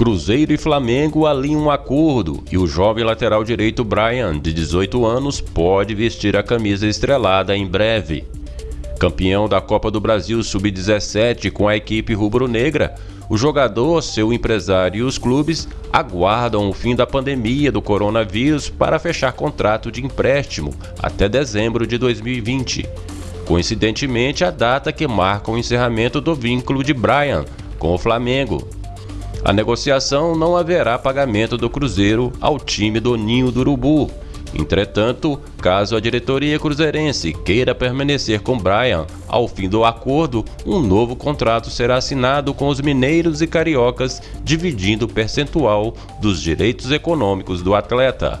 Cruzeiro e Flamengo alinham um acordo e o jovem lateral direito Brian, de 18 anos, pode vestir a camisa estrelada em breve. Campeão da Copa do Brasil Sub-17 com a equipe rubro-negra, o jogador, seu empresário e os clubes aguardam o fim da pandemia do coronavírus para fechar contrato de empréstimo até dezembro de 2020. Coincidentemente, a data que marca o encerramento do vínculo de Brian com o Flamengo. A negociação não haverá pagamento do Cruzeiro ao time do Ninho do Urubu Entretanto, caso a diretoria cruzeirense queira permanecer com Brian ao fim do acordo, um novo contrato será assinado com os mineiros e cariocas, dividindo o percentual dos direitos econômicos do atleta.